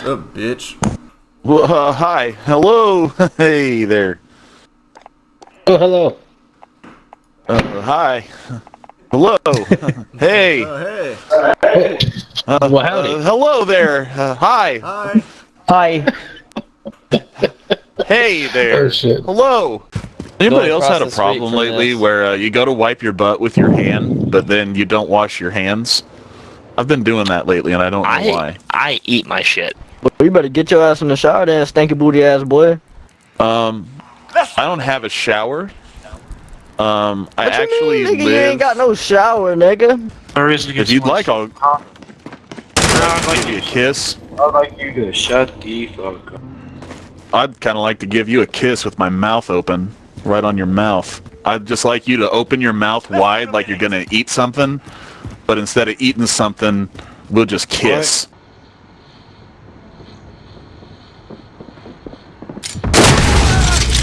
What's up, bitch? Well, uh, hi. Hello. Hey there. Oh, hello. Uh, hi. Hello. hey. Oh, hey. Uh, Well, howdy. uh, hello there. Uh, hi. Hi. Hi. Hey there. Oh, shit. Hello. Anybody else had a problem lately this. where uh, you go to wipe your butt with your hand, but then you don't wash your hands? I've been doing that lately, and I don't know I why. I eat my shit. Well, you better get your ass in the shower then, stinky booty ass boy. Um, I don't have a shower. Um, I What you actually mean, nigga? live. You ain't got no shower, nigga. There is. if you'd like, I'll give you a kiss. I'd like you to shut the fuck up. I'd kind of like to give you a kiss with my mouth open, right on your mouth. I'd just like you to open your mouth wide like you're gonna eat something, but instead of eating something, we'll just kiss.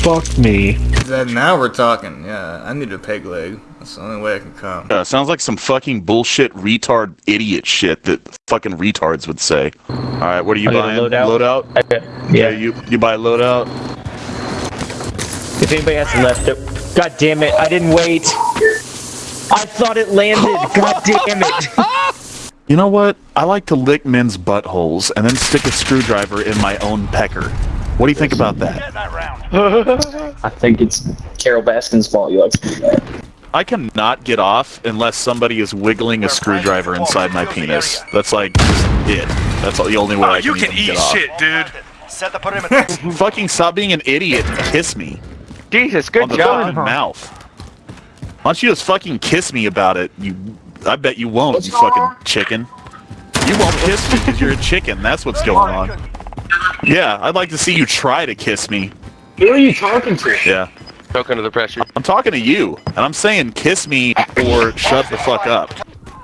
Fuck me. Then now we're talking. Yeah, I need a peg leg. That's the only way I can come. Uh, sounds like some fucking bullshit retard idiot shit that fucking retards would say. All right, what are you I got a buying? loadout. Loadout? Yeah. you you buy loadout? If anybody has left it. God damn it, I didn't wait. I thought it landed. God damn it. You know what? I like to lick men's buttholes and then stick a screwdriver in my own pecker. What do you think about that? I think it's Carole Baskin's fault you like to do that. I cannot get off unless somebody is wiggling a screwdriver inside my penis. That's like it. That's the only way oh, I can, Oh, you can eat get off. shit, dude. Set the perimeter. Fucking stop being an idiot and kiss me Jesus, good on good the fucking mouth. Why don't you just fucking kiss me about it? You, I bet you won't. you fucking chicken. You won't kiss me because you're a chicken. That's what's going on. Yeah, I'd like to see you try to kiss me. Who are you talking to? Yeah. Choke under the pressure. I'm talking to you, and I'm saying kiss me or shut the fuck up.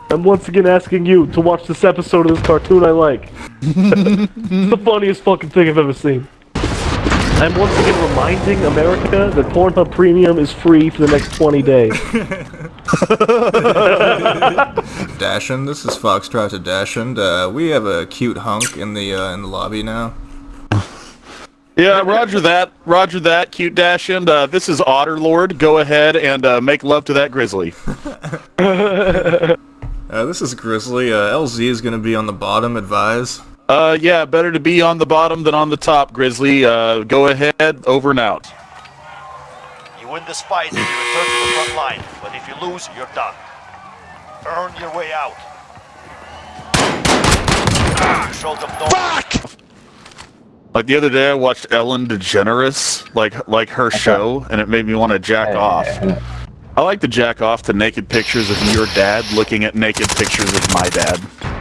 I'm once again asking you to watch this episode of this cartoon I like. it's the funniest fucking thing I've ever seen. I'm once again reminding America that Pornhub Premium is free for the next 20 days. Dashend, this is Foxtrot to Dashend. Uh, we have a cute hunk in the uh, in the lobby now. Yeah, roger that. Roger that, cute dash. And uh, this is Otter Lord. Go ahead and uh, make love to that grizzly. Uh, this is Grizzly. Uh, LZ is gonna be on the bottom. Advise. Uh, yeah, better to be on the bottom than on the top, Grizzly. Uh, go ahead, over and out. You win this fight and you return to the front line. But if you lose, you're done. Earn your way out. Control them north. Like the other day, I watched Ellen DeGeneres, like like her show, and it made me want to jack off. I like to jack off to naked pictures of your dad looking at naked pictures of my dad.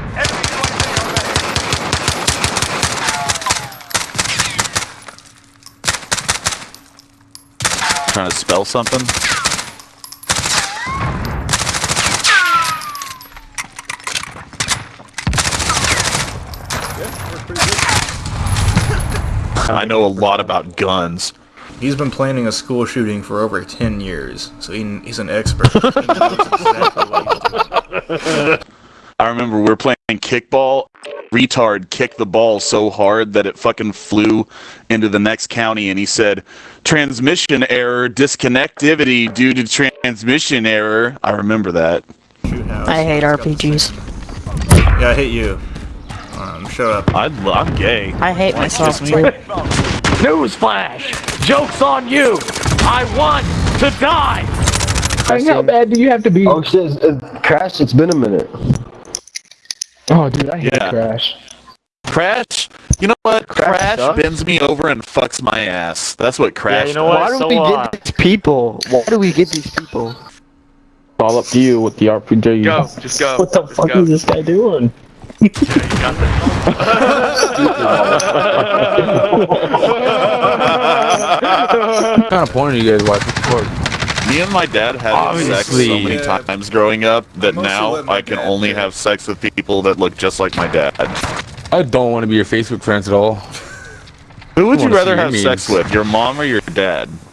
Trying to spell something? I know a lot about guns. He's been planning a school shooting for over 10 years, so he, he's an expert. He exactly. I remember we were playing kickball. Retard kicked the ball so hard that it fucking flew into the next county, and he said, "Transmission error, disconnectivity due to transmission error." I remember that. I hate He's got the RPGs. Yeah, I hate you. Um, shut up. I, I'm gay. I hate myself kiss too. Newsflash! Joke's on you! I want to die! How bad do you have to be? Oh shit, Crash, it's been a minute. Oh, dude, I hate Yeah. Crash. Crash. You know what? Crash, sucks. bends me over and fucks my ass. That's what Crash. yeah, you know what? Why do so, we uh, get these people? Why do we get these people? It's all up to you with the RPG. Go, just go. What the Just fuck go. is this guy doing? What kind of porn are you guys watching? For? Me and my dad had sex so many Yeah. times growing up that now I can dad only do have sex with people that look just like my dad. I don't want to be your Facebook friends at all. Who would you rather see your have sex with, your mom or your dad?